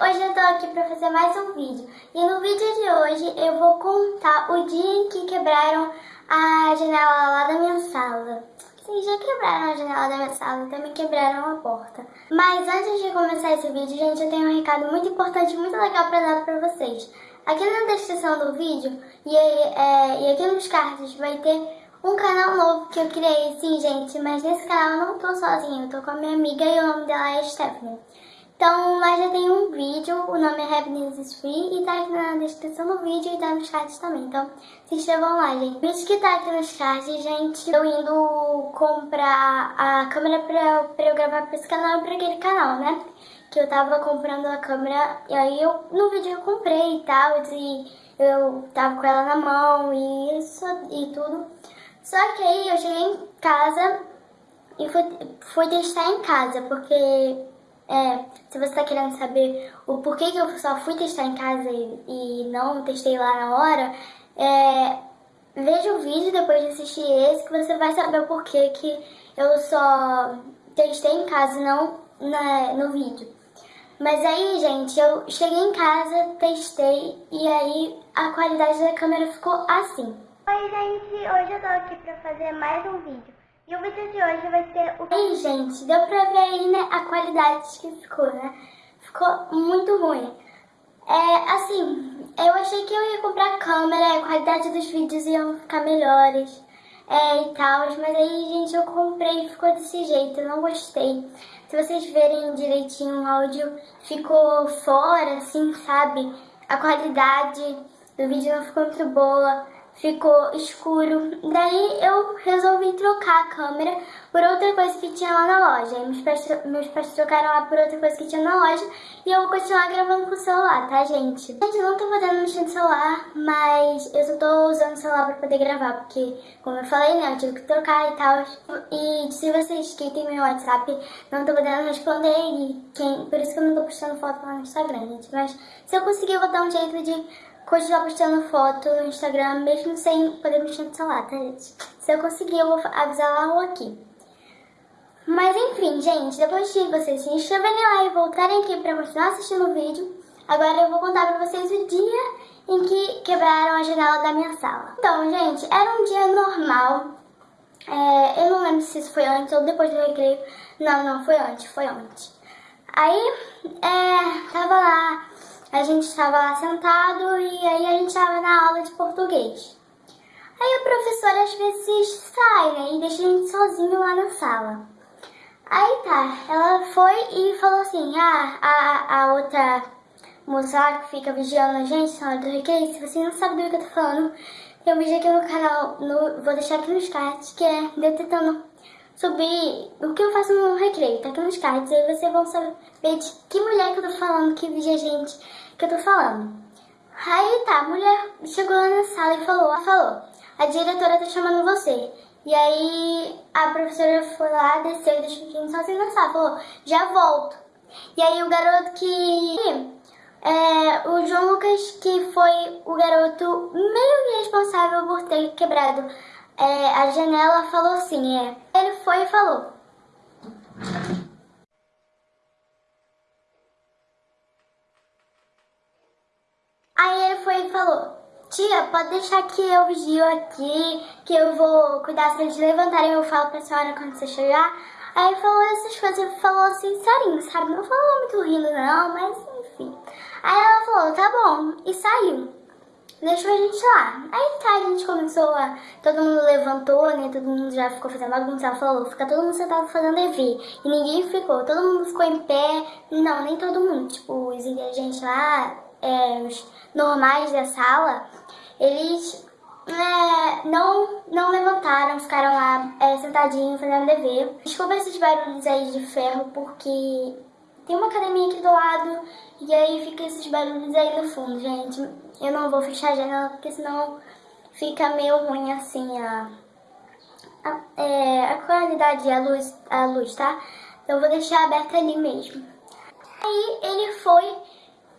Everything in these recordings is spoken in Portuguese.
hoje eu tô aqui pra fazer mais um vídeo. E no vídeo de hoje eu vou contar o dia em que quebraram a janela lá da minha sala. Sim, já quebraram a janela da minha sala, também quebraram a porta. Mas antes de começar esse vídeo, gente, eu tenho um recado muito importante, muito legal pra dar pra vocês. Aqui na descrição do vídeo e, é, e aqui nos cards vai ter um canal novo que eu criei, sim, gente, mas nesse canal eu não tô sozinha, eu tô com a minha amiga e o nome dela é Stephanie. Então lá já tem um vídeo, o nome é Happiness is Free e tá aqui na descrição do vídeo e tá nos cards também. Então se inscrevam lá, gente. O vídeo que tá aqui nos cards, gente, eu indo comprar a câmera pra, pra eu gravar pra esse canal e pra aquele canal, né? Que eu tava comprando a câmera e aí eu no vídeo eu comprei e tal, e eu tava com ela na mão e isso e tudo. Só que aí eu cheguei em casa e fui, fui testar em casa, porque é, se você está querendo saber o porquê que eu só fui testar em casa e, e não testei lá na hora, é, veja o vídeo depois de assistir esse que você vai saber o porquê que eu só testei em casa e não na, no vídeo. Mas aí, gente, eu cheguei em casa, testei e aí a qualidade da câmera ficou assim. Oi, gente, hoje eu tô aqui pra fazer mais um vídeo. E o vídeo de hoje vai ser o... Ei, gente, deu pra ver aí, né, a qualidade que ficou, né? Ficou muito ruim. É, assim, eu achei que eu ia comprar câmera, a qualidade dos vídeos iam ficar melhores é, e tal, mas aí, gente, eu comprei e ficou desse jeito, eu não gostei. Se vocês verem direitinho o áudio, ficou fora, assim, sabe? A qualidade do vídeo não ficou muito boa ficou escuro. Daí eu resolvi trocar a câmera por outra coisa que tinha lá na loja. Aí meus pais, meus pais trocaram lá por outra coisa que tinha na loja e eu vou continuar gravando com o celular, tá, gente? Gente, eu não tô podendo mexer no celular, mas eu só tô usando o celular pra poder gravar, porque, como eu falei, né, eu tive que trocar e tal. E se vocês que tem meu WhatsApp, não tô podendo responder e quem, por isso que eu não tô postando foto lá no Instagram, gente. Mas se eu conseguir, eu vou dar um jeito de continuar postando foto no Instagram, mesmo sem poder mexer no celular, tá, gente? Se eu conseguir, eu vou avisar lá ou aqui. Mas enfim, gente, depois de vocês se inscreverem lá e voltarem aqui pra continuar assistindo o vídeo, agora eu vou contar pra vocês o dia em que quebraram a janela da minha sala. Então, gente, era um dia normal. É, eu não lembro se isso foi antes ou depois do recreio. Não, não, foi antes, foi antes. Aí, é, tava lá a gente estava lá sentado e aí a gente estava na aula de português. Aí a professora às vezes sai, né, e deixa a gente sozinho lá na sala. Aí tá, ela foi e falou assim, ah, a, a outra moça que fica vigiando a gente na hora do recreio, se você não sabe do que eu tô falando, tem um vídeo aqui no canal, no, vou deixar aqui nos cards, que é eu subir o que eu faço no recreio, tá aqui nos cards, aí vocês vão saber de que mulher que eu tô falando, que vigia a gente, que eu tô falando. Aí tá, a mulher chegou lá na sala e falou, falou, a diretora tá chamando você. E aí a professora foi lá, desceu e deixou a gente sozinho na sala, falou, já volto. E aí o garoto que... É, o João Lucas, que foi o garoto meio responsável por ter quebrado é, a janela, falou assim, é, ele foi e falou, foi e falou, tia, pode deixar que eu vigio aqui, que eu vou cuidar se eles levantarem, eu falo pra senhora quando você chegar. Aí falou essas coisas, falou assim, serinho, sabe? Não falou muito rindo não, mas enfim. Aí ela falou, tá bom, e saiu. Deixou a gente lá. Aí tá, a gente começou a... Todo mundo levantou, né? Todo mundo já ficou fazendo bagunça. Ela falou, fica todo mundo sentado fazendo dever. E ninguém ficou. Todo mundo ficou em pé. Não, nem todo mundo. Tipo, os inteligentes lá, é, os normais da sala, eles é, não, não levantaram, ficaram lá é, sentadinhos fazendo dever. Desculpa esses barulhos aí de ferro, porque tem uma academia aqui do lado e aí fica esses barulhos aí no fundo, gente. Eu não vou fechar a janela porque senão fica meio ruim assim a, a, é, a qualidade, a luz, a luz, tá? Então eu vou deixar aberta ali mesmo. Aí ele foi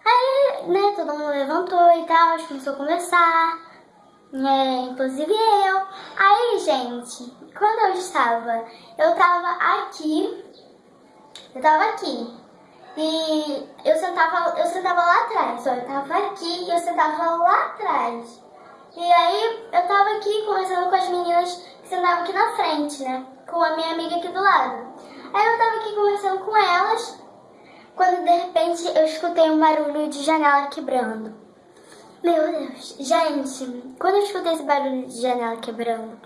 Aí, né, todo mundo levantou e tal, começou a conversar, é, inclusive eu. Aí, gente, quando eu estava, eu estava aqui, eu estava aqui. E eu sentava, eu sentava lá atrás, ó, eu tava aqui e eu sentava lá atrás. E aí eu tava aqui conversando com as meninas que sentavam aqui na frente, né? Com a minha amiga aqui do lado. Aí eu tava aqui conversando com elas, quando de repente eu escutei um barulho de janela quebrando. Meu Deus, gente, quando eu escutei esse barulho de janela quebrando,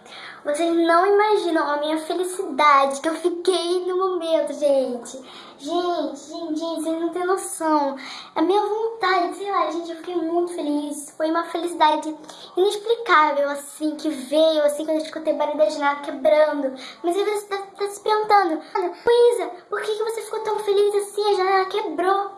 vocês não imaginam a minha felicidade que eu fiquei no momento, gente. Gente, gente, gente, vocês não têm noção. A minha vontade, sei lá, gente, eu fiquei muito feliz. Foi uma felicidade inexplicável, assim, que veio, assim, quando eu escutei o barulho da janela quebrando. Mas aí você tá, tá se perguntando, Luísa, por que, que você ficou tão feliz assim? A janela quebrou.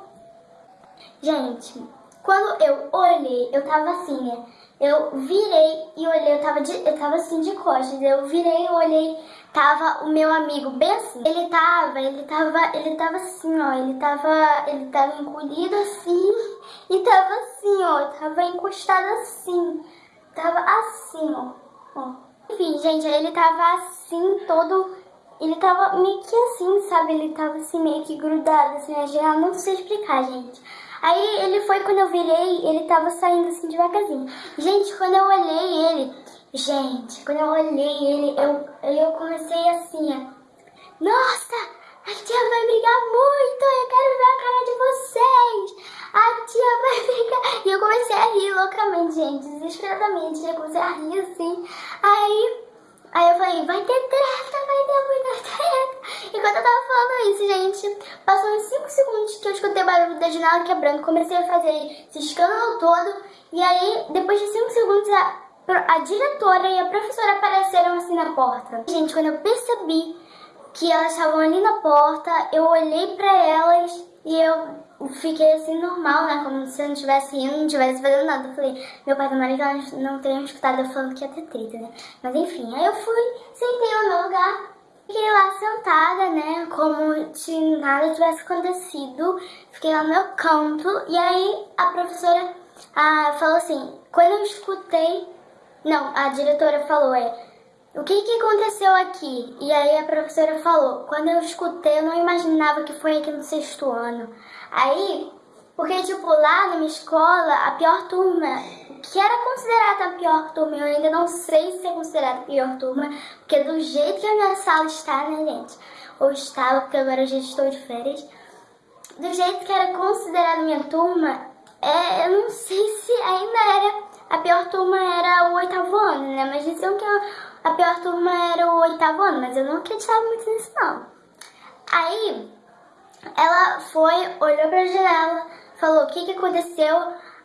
Gente, quando eu olhei, eu tava assim, né? Eu virei e olhei, eu tava, de, eu tava assim de costas, eu virei e olhei, tava o meu amigo bem assim. Ele tava, ele tava, ele tava assim, ó, ele tava, ele tava encolhido assim e tava assim, ó, tava encostado assim, tava assim, ó, ó. Enfim, gente, ele tava assim, todo, ele tava meio que assim, sabe, ele tava assim meio que grudado, assim, na geral, não sei explicar, gente. Aí ele foi, quando eu virei, ele tava saindo assim devagarzinho. Gente, quando eu olhei ele, gente, quando eu olhei ele, eu, eu comecei assim, ó. Nossa, a tia vai brigar muito, eu quero ver a cara de vocês. A tia vai brigar. E eu comecei a rir loucamente, gente, desesperadamente. Eu comecei a rir assim. Aí Aí eu falei, vai ter treta, vai ter muita treta. Enquanto eu tava falando isso, gente, passou uns 5 segundos que eu escutei barulho da janela quebrando, comecei a fazer esse escândalo todo. E aí, depois de 5 segundos, a, a diretora e a professora apareceram assim na porta. Gente, quando eu percebi que elas estavam ali na porta, eu olhei pra elas e eu fiquei assim normal, né? Como se eu não estivesse indo, não estivesse fazendo nada. Eu falei, meu pai e marido não teriam escutado eu falando que ia ter treta, né? Mas enfim, aí eu fui, sentei no meu lugar, fiquei lá sentada, né? Como se nada tivesse acontecido. Fiquei lá no meu canto. E aí a professora ah, falou assim, quando eu escutei. Não, a diretora falou, é o que, que aconteceu aqui? E aí a professora falou, quando eu escutei, eu não imaginava que foi aqui no sexto ano. Aí, porque tipo, lá na minha escola, a pior turma, que era considerada a pior turma, eu ainda não sei se é considerada a pior turma, porque do jeito que a minha sala está, né, gente? Ou estava, porque agora eu já estou de férias. Do jeito que era considerada a minha turma, é, eu não sei se ainda era, a pior turma era o oitavo ano, né? Mas diziam que a pior turma era o oitavo ano, mas eu não acreditava muito nisso não. Aí, ela foi, olhou pra janela, falou o que que aconteceu,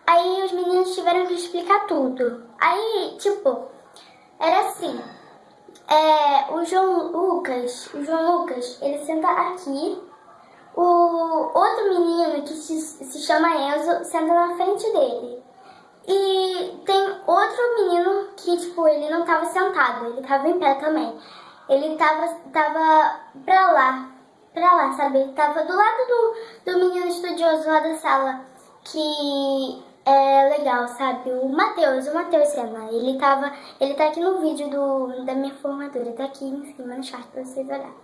aí os meninos tiveram que explicar tudo. Aí, tipo, era assim, é, o João Lucas, o João Lucas, ele senta aqui, o outro menino que se, se chama Enzo senta na frente dele. E tem outro menino que, tipo, ele não tava sentado, ele tava em pé também. Ele tava, tava pra lá, pra lá, sabe? Ele tava do lado do, do menino estudioso lá da sala, que é legal, sabe? O Matheus, o Matheus Sena, ele tava, ele tá aqui no vídeo do, da minha formatura, tá aqui em cima no chat pra vocês olharem.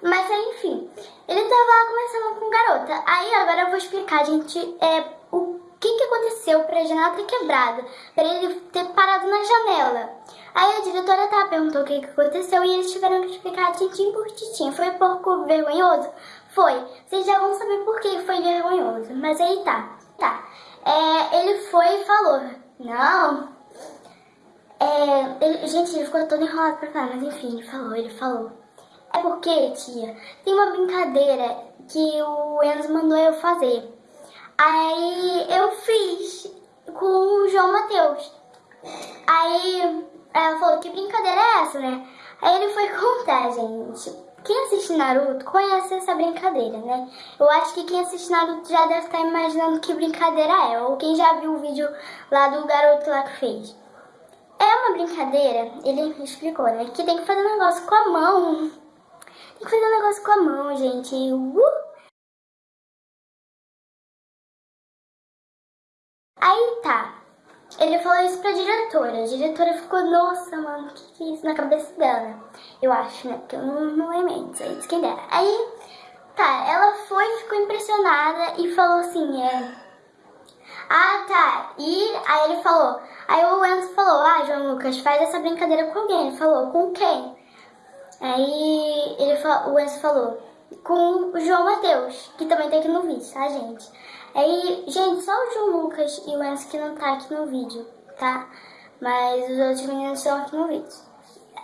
Mas enfim, ele tava lá conversando com garota. Aí agora eu vou explicar, gente, é, o que, que aconteceu para a janela ter quebrado, para ele ter parado na janela. Aí a diretora tá, perguntou o que, que aconteceu e eles tiveram que explicar tintim por tintim. Foi pouco vergonhoso? Foi. Vocês já vão saber por que foi vergonhoso. Mas aí tá. Tá. É, ele foi e falou. Não. É, ele, gente, ele ficou todo enrolado pra falar, mas enfim, ele falou, ele falou. É porque, tia, tem uma brincadeira que o Enzo mandou eu fazer. Aí eu fiz com o João Matheus. Aí ela falou, que brincadeira é essa, né? Aí ele foi contar, gente. Quem assiste Naruto conhece essa brincadeira, né? Eu acho que quem assiste Naruto já deve estar imaginando que brincadeira é. Ou quem já viu o vídeo lá do garoto lá que fez. É uma brincadeira, ele explicou, né? Que tem que fazer um negócio com a mão. Tem que fazer um negócio com a mão, gente. Uh! Aí tá. Ele falou isso pra diretora. A diretora ficou, nossa, mano, o que, que é isso na cabeça dela? Eu acho, né? Porque eu não, não lembro, isso aí quem dera. Aí Tá, ela foi, ficou impressionada e falou assim, é... Ah, tá. E aí ele falou. Aí o Enzo falou, ah, João Lucas, faz essa brincadeira com alguém. Ele falou, com quem? Aí ele o Enzo falou, com o João Matheus, que também tá aqui no vídeo, tá, gente? Aí, gente, só o João Lucas e o Enzo que não tá aqui no vídeo, tá? Mas os outros meninos estão aqui no vídeo.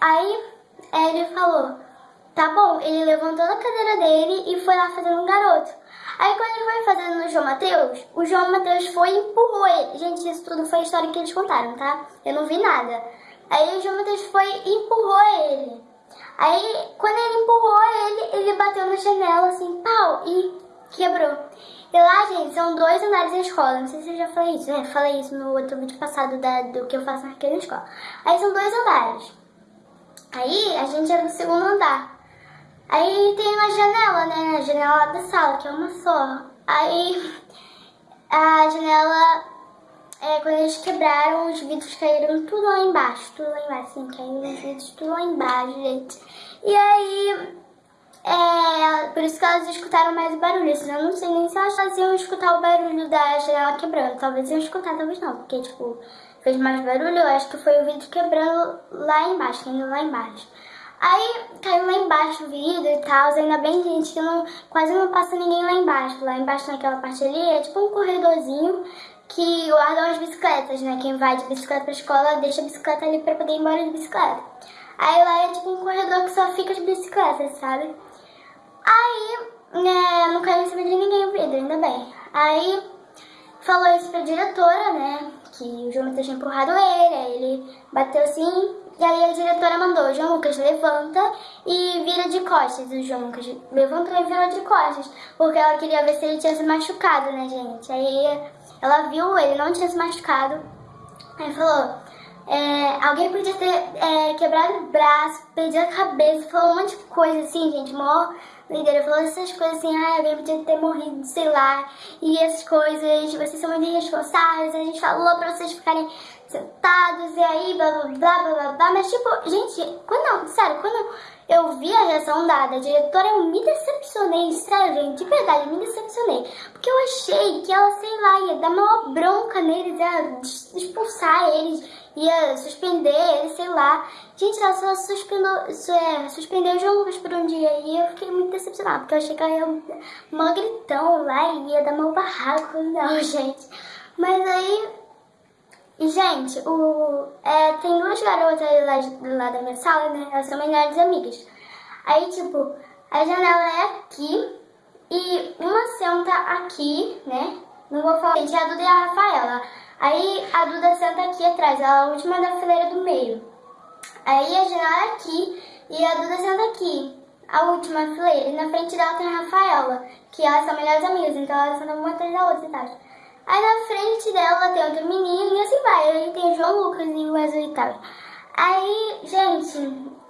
Aí, ele falou, tá bom, ele levantou a cadeira dele e foi lá fazendo um garoto. Aí quando ele foi fazendo no João Mateus, o João Mateus foi e empurrou ele. Gente, isso tudo foi a história que eles contaram, tá? Eu não vi nada. Aí o João Mateus foi e empurrou ele. Aí quando ele empurrou ele, ele bateu na janela assim, pau, e quebrou. E lá, gente, são dois andares da escola. Não sei se eu já falei isso, né? Falei isso no outro vídeo passado da, do que eu faço naquela escola. Aí são dois andares. Aí a gente era no segundo andar. Aí tem uma janela, né? A janela da sala, que é uma só. Aí a janela, é, quando eles quebraram, os vidros caíram tudo lá embaixo. Tudo lá embaixo, assim, caíram os vidros tudo lá embaixo, gente. E aí, é, por isso que elas escutaram mais o barulho. Senão eu não sei nem se elas faziam escutar o barulho da janela quebrando. Talvez iam escutar, talvez não. Porque, tipo, fez mais barulho. Eu acho que foi o vidro quebrando lá embaixo, caindo lá embaixo. Aí caiu lá embaixo o vidro e tal, ainda bem, gente, que não, quase não passa ninguém lá embaixo. Lá embaixo naquela parte ali é tipo um corredorzinho que guardam as bicicletas, né? Quem vai de bicicleta pra escola deixa a bicicleta ali pra poder ir embora de bicicleta. Aí lá é tipo um corredor que só fica as bicicletas, sabe? Aí, né, não caiu em cima de ninguém o vidro, ainda bem. Aí falou isso pra diretora, né? Que o João tinha empurrado ele, aí ele bateu assim, e aí a diretora mandou, João Lucas, levanta e vira de costas. O João Lucas levantou e virou de costas, porque ela queria ver se ele tinha se machucado, né, gente? Aí ela viu, ele não tinha se machucado. Aí falou, é, alguém podia ter é, quebrado o braço, perdido a cabeça, falou um monte de coisa assim, gente, mó doideira. Falou essas coisas assim, ah, alguém podia ter morrido, sei lá, e essas coisas, vocês são muito irresponsáveis, a gente falou pra vocês ficarem sentados e aí blá blá blá blá blá, mas tipo, gente, quando, sério, quando eu vi a reação da, da diretora, eu me decepcionei, sério, gente, de verdade, me decepcionei, porque eu achei que ela, sei lá, ia dar uma bronca neles, ia expulsar eles, ia suspender eles, sei lá, gente, ela só suspendeu, é, suspendeu o João Lucas por um dia, e eu fiquei muito decepcionada, porque eu achei que ela ia uma gritão lá e ia dar uma barraco, não, gente, mas aí e, gente, o, é, tem duas garotas lá, lá da minha sala, né? Elas são melhores amigas. Aí, tipo, a janela é aqui e uma senta aqui, né? Não vou falar. Gente, a Duda e a Rafaela. Aí a Duda senta aqui atrás, ela é a última da fileira do meio. Aí a janela é aqui e a Duda senta aqui, a última fileira. E na frente dela tem a Rafaela, que elas são melhores amigas, então elas sentam uma atrás da outra e tal. Aí na frente dela tem outro menino e assim vai. Aí tem o João Lucas e o Wesley e tal. Aí, gente,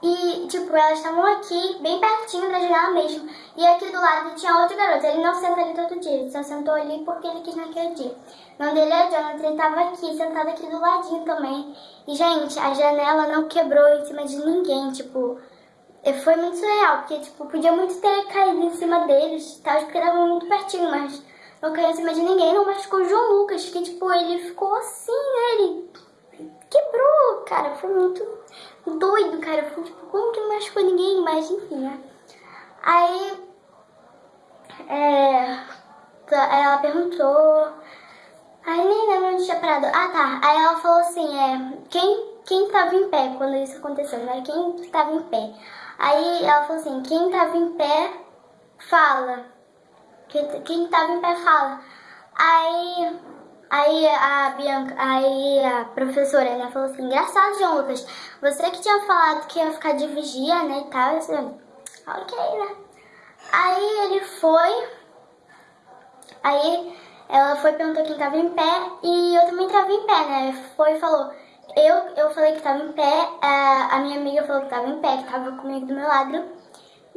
e tipo, elas estavam aqui, bem pertinho da janela mesmo. E aqui do lado tinha outro garoto. Ele não senta ali todo dia, ele só sentou ali porque ele quis naquele dia. Dele é Jonathan, tava aqui, sentado aqui do ladinho também. E, gente, a janela não quebrou em cima de ninguém, tipo... Foi muito surreal, porque, tipo, podia muito ter caído em cima deles, tal, porque estavam muito pertinho, mas não caiu em cima de ninguém, não machucou o João Lucas, que tipo, ele ficou assim, né? Ele quebrou, cara, foi muito doido, cara. Foi tipo, como que não machucou ninguém? Mas enfim, né? Aí, é, ela perguntou, aí nem lembro onde tinha parado. Ah, tá. Aí ela falou assim, é, quem, quem tava em pé quando isso aconteceu, né? Quem tava em pé? Aí ela falou assim, quem tava em pé, fala. Quem tava em pé fala. Aí, aí a Bianca, aí a professora, né, falou assim, engraçado, João Lucas, você que tinha falado que ia ficar de vigia, né, e tal, assim, ok, né. Aí ele foi, aí ela foi perguntou quem tava em pé e eu também tava em pé, né, foi e falou, eu, eu falei que tava em pé, a, a minha amiga falou que tava em pé, que tava comigo do meu lado,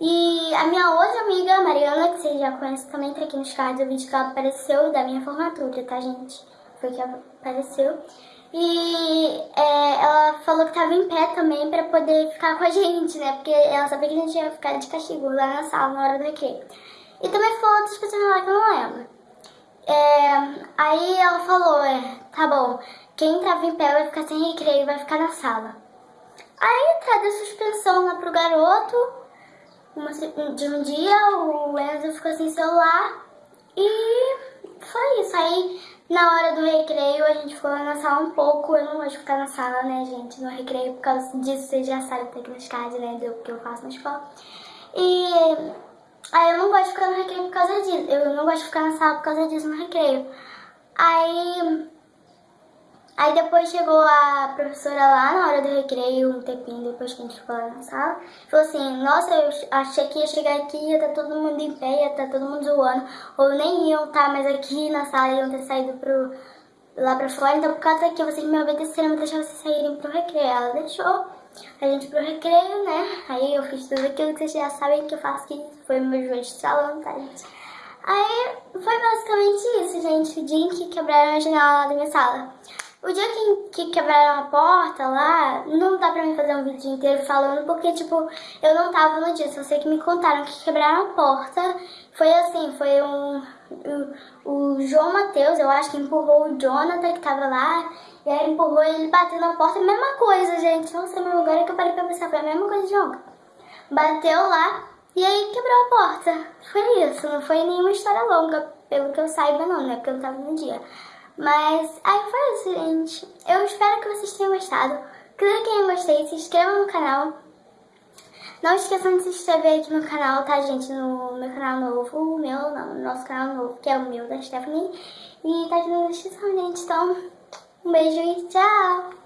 e a minha outra amiga, Mariana, que vocês já conhecem também, tá aqui nos cards, o vídeo que ela apareceu da minha formatura, tá, gente? Foi que apareceu. E é, ela falou que tava em pé também pra poder ficar com a gente, né? Porque ela sabia que a gente ia ficar de castigo lá na sala, na hora do recreio. E também falou outras pessoas lá que eu não lembro. É, aí ela falou, é, tá bom, quem tava em pé vai ficar sem recreio, vai ficar na sala. Aí tá, deu suspensão lá pro garoto, uma, de um dia o Enzo ficou sem celular e foi isso. Aí na hora do recreio a gente ficou na sala um pouco, eu não gosto de ficar na sala, né gente, no recreio, por causa disso vocês já sabem tecnicidade, né, do que eu faço na escola. E aí eu não gosto de ficar no recreio por causa disso, eu não gosto de ficar na sala por causa disso no recreio. Aí Aí depois chegou a professora lá na hora do recreio, um tempinho depois que a gente ficou lá na sala, falou assim, nossa, eu achei que ia chegar aqui, ia estar tá todo mundo em pé, ia estar tá todo mundo zoando, ou nem iam estar tá mais aqui na sala, iam ter saído pro, lá pra fora, então por causa que vocês me obedeceram, me deixar vocês saírem pro recreio. Ela deixou a gente pro recreio, né? Aí eu fiz tudo aquilo que vocês já sabem que eu faço, que foi meu joelho de salão, tá, gente? Aí foi basicamente isso, gente, o dia em que quebraram a janela lá da minha sala. O dia que, que quebraram a porta lá, não dá pra mim fazer um vídeo inteiro falando, porque, tipo, eu não tava no dia. Só sei que me contaram que quebraram a porta. Foi assim, foi um... O, João Matheus, eu acho que empurrou o Jonathan, que tava lá. E aí empurrou ele bateu na porta. Mesma coisa, gente. Nossa, meu, agora que eu parei pra pensar, foi a mesma coisa de ontem. Bateu lá e aí quebrou a porta. Foi isso, não foi nenhuma história longa, pelo que eu saiba não, né? Porque eu não tava no dia. Mas aí foi isso, gente. Eu espero que vocês tenham gostado. Cliquem em gostei, se inscrevam no canal. Não esqueçam de se inscrever aqui no canal, tá, gente? No meu canal novo, o meu, não, no nosso canal novo, que é o meu, da Stephanie. E tá aqui na descrição, gente. Então, um beijo e tchau!